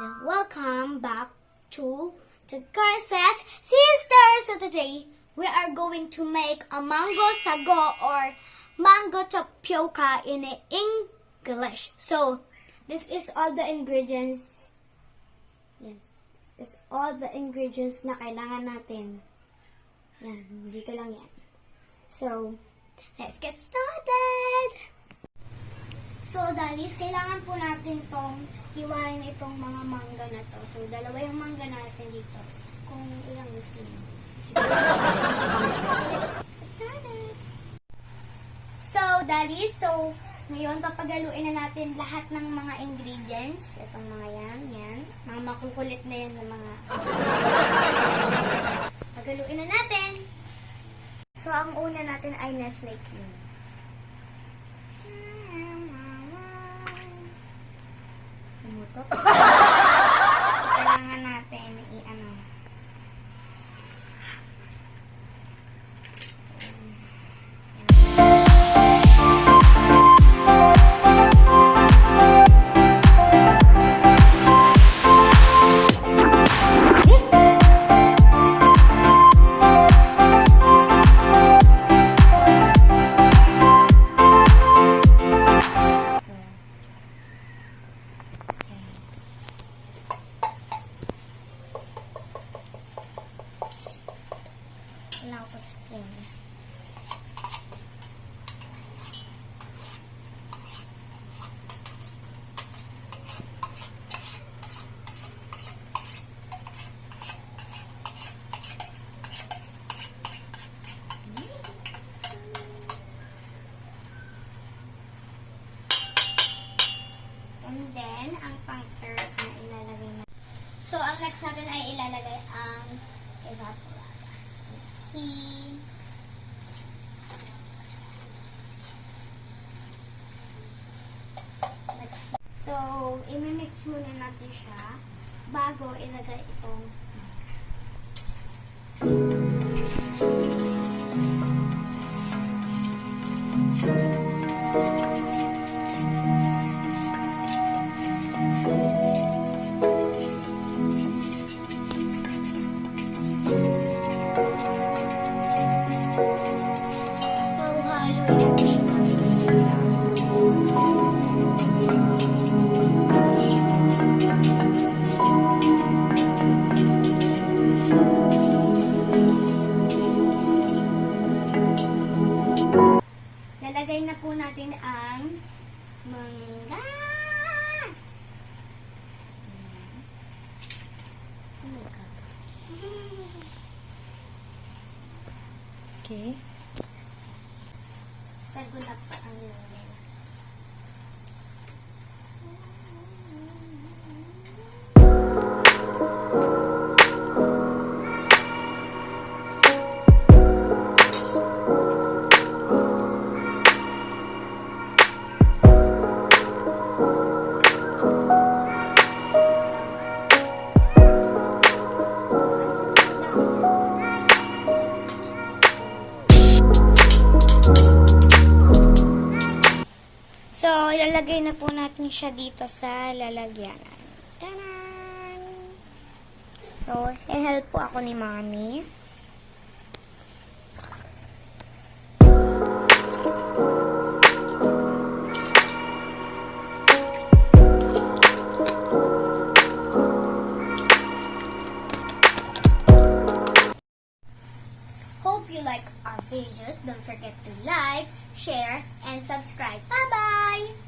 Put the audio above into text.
and welcome back to the Curses Sisters. So today we are going to make a mango sago or mango tapioca in English. So this is all the ingredients. Yes, this is all the ingredients na kailangan natin. Yan, dito lang yan. So, let's get started! So, Dalis, kailangan po natin tong hiwain itong mga mangga na to. So, dalawa yung mangga natin dito. Kung ilang gusto started! So, Dalis, so, ngayon, papagaluin na natin lahat ng mga ingredients. Itong mga yan, yan. Mga makukulit na yan ng mga... Pagaluin na natin! So, ang una natin ay Nestle cream. And then, ang pang third na ilalagay na. So, ang next natin ay ilalagay ang evaporada. See? So, imimix muna natin siya bago ilagay itong na po natin ang mangga. Okay. Sagunap pa ang nilagay So, ilalagay na po natin siya dito sa lalagyanan. Tanan! So, i-help po ako ni Mami. You like our videos. Don't forget to like, share, and subscribe. Bye-bye!